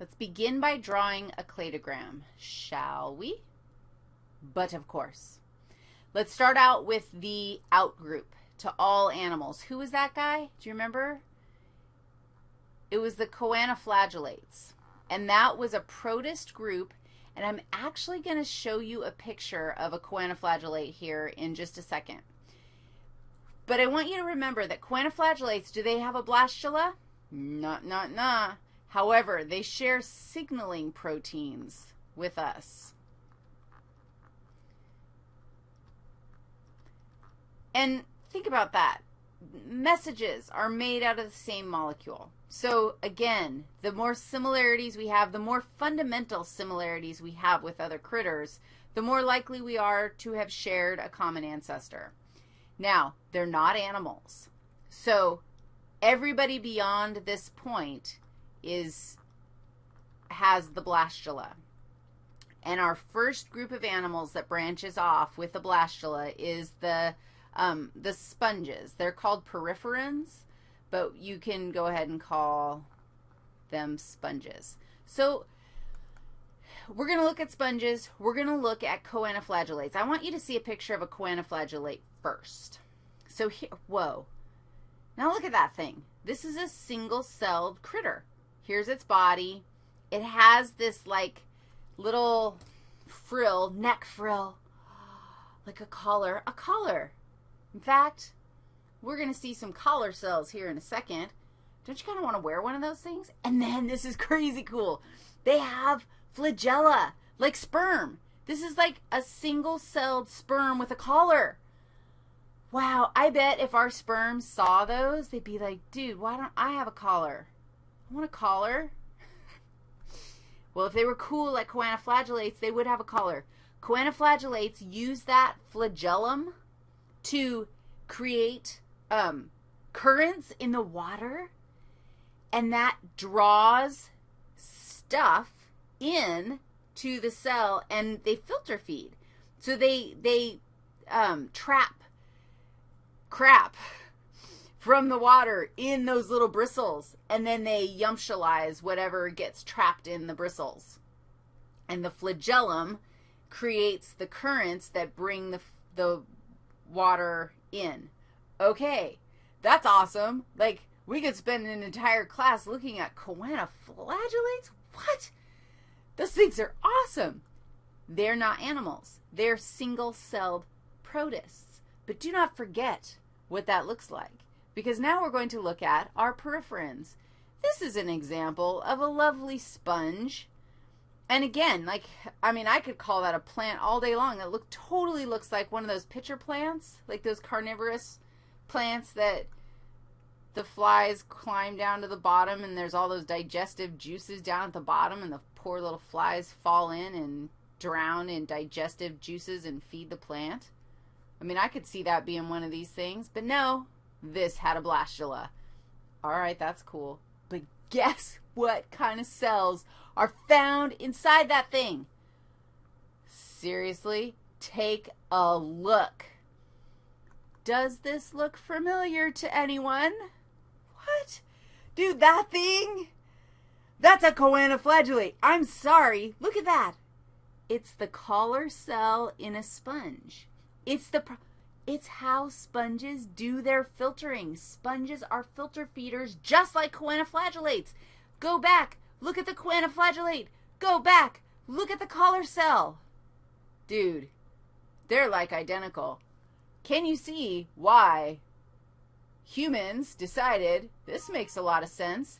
Let's begin by drawing a cladogram, shall we? But of course. Let's start out with the outgroup to all animals. Who was that guy? Do you remember? It was the choanoflagellates, and that was a protist group, and I'm actually going to show you a picture of a choanoflagellate here in just a second. But I want you to remember that choanoflagellates, do they have a blastula? Not, not, not. However, they share signaling proteins with us. And think about that. Messages are made out of the same molecule. So again, the more similarities we have, the more fundamental similarities we have with other critters, the more likely we are to have shared a common ancestor. Now, they're not animals. So everybody beyond this point is has the blastula. And our first group of animals that branches off with the blastula is the um, the sponges. They're called poriferans, but you can go ahead and call them sponges. So we're going to look at sponges. We're going to look at choanoflagellates. I want you to see a picture of a choanoflagellate first. So here, whoa. Now look at that thing. This is a single-celled critter. Here's its body. It has this like little frill, neck frill, like a collar, a collar. In fact, we're going to see some collar cells here in a second. Don't you kind of want to wear one of those things? And then this is crazy cool. They have flagella, like sperm. This is like a single-celled sperm with a collar. Wow, I bet if our sperm saw those, they'd be like, dude, why don't I have a collar? I want a collar. well, if they were cool like choanoflagellates, they would have a collar. Choanoflagellates use that flagellum to create um, currents in the water, and that draws stuff in to the cell, and they filter feed. So they, they um, trap crap from the water in those little bristles, and then they yumptialize whatever gets trapped in the bristles. And the flagellum creates the currents that bring the, the water in. Okay, that's awesome. Like, we could spend an entire class looking at choanoflagellates. What? Those things are awesome. They're not animals. They're single-celled protists. But do not forget what that looks like because now we're going to look at our poriferans. This is an example of a lovely sponge. And again, like, I mean, I could call that a plant all day long. It look, totally looks like one of those pitcher plants, like those carnivorous plants that the flies climb down to the bottom and there's all those digestive juices down at the bottom and the poor little flies fall in and drown in digestive juices and feed the plant. I mean, I could see that being one of these things, but no, this had a blastula. All right, that's cool. But guess what kind of cells are found inside that thing? Seriously, take a look. Does this look familiar to anyone? What? Dude, that thing? That's a choanoflagellate. I'm sorry. Look at that. It's the collar cell in a sponge. It's the it's how sponges do their filtering. Sponges are filter feeders just like choanoflagellates. Go back, look at the choanoflagellate. Go back, look at the collar cell. Dude, they're like identical. Can you see why humans decided, this makes a lot of sense,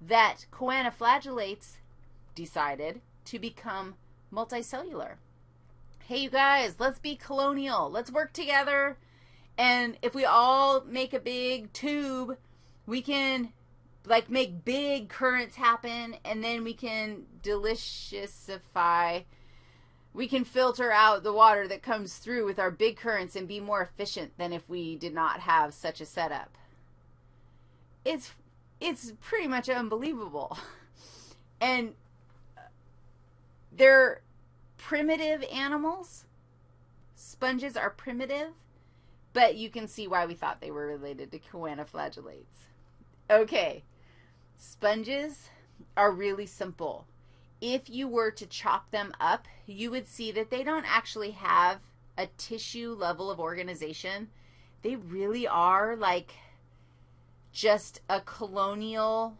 that choanoflagellates decided to become multicellular? Hey, you guys, let's be colonial. Let's work together. And if we all make a big tube, we can like make big currents happen and then we can deliciousify we can filter out the water that comes through with our big currents and be more efficient than if we did not have such a setup. It's it's pretty much unbelievable. And uh, there primitive animals. Sponges are primitive, but you can see why we thought they were related to choanoflagellates. Okay, sponges, are really simple. If you were to chop them up, you would see that they don't actually have a tissue level of organization. They really are like just a colonial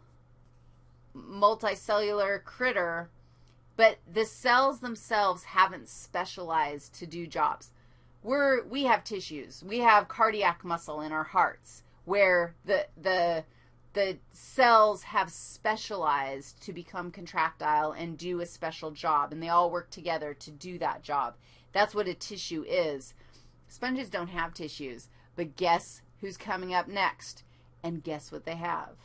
multicellular critter, but the cells themselves haven't specialized to do jobs. We're we have tissues. We have cardiac muscle in our hearts where the the the cells have specialized to become contractile and do a special job and they all work together to do that job. That's what a tissue is. Sponges don't have tissues, but guess who's coming up next? And guess what they have?